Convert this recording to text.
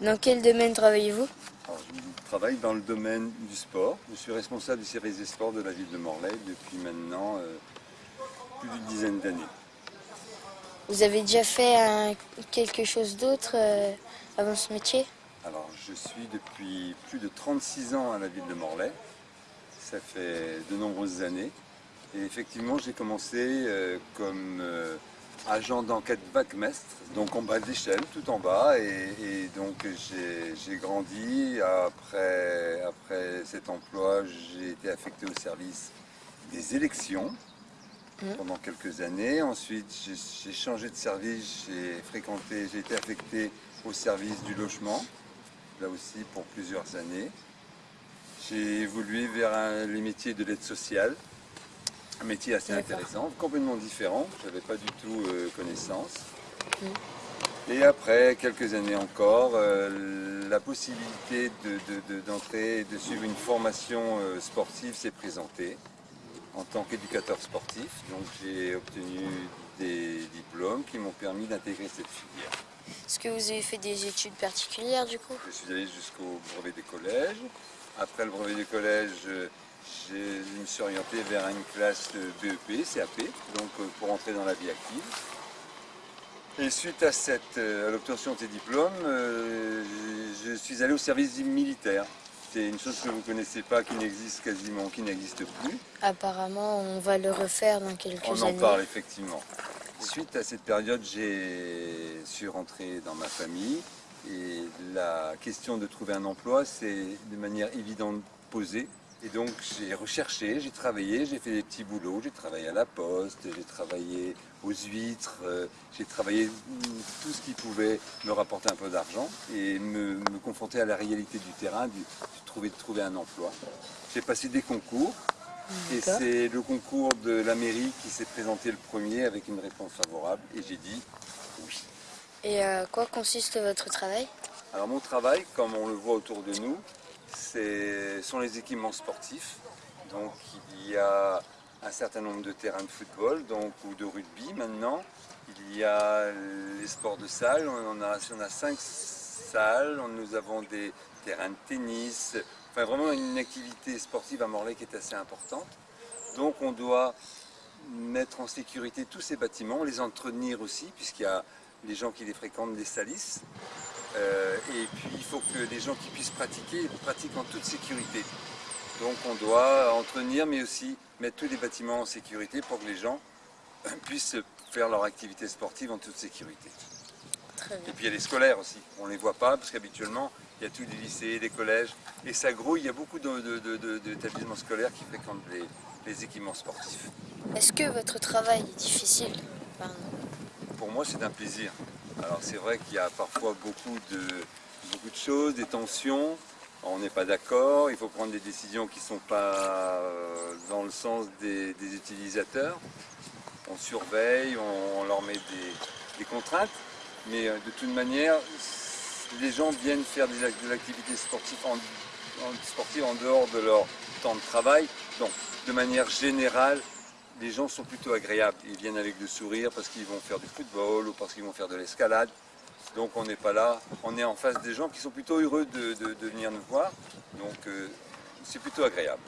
Dans quel domaine travaillez-vous? Je travaille dans le domaine du sport. Je suis responsable du service des sports de la ville de Morlaix depuis maintenant euh, plus d'une dizaine d'années. Vous avez déjà fait quelque chose d'autre euh, avant ce métier? Alors, je suis depuis plus de 36 ans à la ville de Morlaix. Ça fait de nombreuses années. Et effectivement, j'ai commencé euh, comme agent d'enquête Backmestre, donc en bas de l'échelle, tout en bas. Et, donc j'ai grandi. Après, après cet emploi, j'ai été affecté au service des élections mmh. pendant quelques années. Ensuite, j'ai changé de service, j'ai fréquenté, j'ai été affecté au service du logement, là aussi pour plusieurs années. J'ai évolué vers les métiers de l'aide sociale, un métier assez intéressant, complètement différent, je n'avais pas du tout euh, connaissance. Mm. Et après quelques années encore, euh, la possibilité d'entrer, de, de, suivre une formation euh, sportive s'est présentée en tant qu'éducateur sportif. Donc j'ai obtenu des diplômes qui m'ont permis d'intégrer cette filière. Est-ce que vous avez fait des études particulières du coup? Je suis allé jusqu'au brevet des collèges. Après le brevet des collèges, je me suis orienté vers une classe BEP, CAP, donc euh, pour entrer dans la vie active. Et suite à, euh, l'obtention de ces diplômes, euh, je suis allé au service militaire. C'est une chose que vous ne connaissez pas, qui n'existe quasiment, qui n'existe plus. Apparemment, on va le refaire dans quelques années. On en parle effectivement. Suite à cette période, j'ai su rentrer dans ma famille et la question de trouver un emploi, c'est de manière évidente posée. Et donc j'ai recherché, j'ai travaillé, j'ai fait des petits boulots, j'ai travaillé à la poste, j'ai travaillé aux huîtres, euh, j'ai travaillé tout ce qui pouvait me rapporter un peu d'argent et me, confronter à la réalité du terrain, du, trouver, de trouver un emploi. J'ai passé des concours et c'est le concours de la mairie qui s'est présenté le premier avec une réponse favorable et j'ai dit oui. Et à euh, quoi consiste votre travail? Alors mon travail, comme on le voit autour de nous, sont les équipements sportifs. Donc il y a un certain nombre de terrains de football donc, ou de rugby maintenant. Il y a les sports de salle, on a, on a cinq salles, nous avons des terrains de tennis, enfin vraiment une activité sportive à Morlaix qui est assez importante. Donc on doit mettre en sécurité tous ces bâtiments, les entretenir aussi, puisqu'il y a les gens qui les fréquentent les salissent. Euh, et puis il faut que les gens qui puissent pratiquer, pratiquent en toute sécurité. Donc on doit entretenir mais aussi mettre tous les bâtiments en sécurité pour que les gens puissent faire leur activité sportive en toute sécurité. Et puis il y a les scolaires aussi, on ne les voit pas parce qu'habituellement il y a tous les lycées, les collèges et ça grouille, il y a beaucoup d'établissements scolaires qui fréquentent les, équipements sportifs. Est-ce que votre travail est difficile? Moi c'est un plaisir. Alors c'est vrai qu'il y a parfois beaucoup de, beaucoup de choses, des tensions, on n'est pas d'accord, il faut prendre des décisions qui ne sont pas euh, dans le sens des, utilisateurs. On surveille, on, leur met des, contraintes, mais euh, de toute manière, les gens viennent faire de l'activité en, sportive en dehors de leur temps de travail. Donc, de manière générale, les gens sont plutôt agréables. Ils viennent avec le sourire parce qu'ils vont faire du football ou parce qu'ils vont faire de l'escalade. Donc on n'est pas là, on est en face des gens qui sont plutôt heureux de, venir nous voir. Donc euh, c'est plutôt agréable.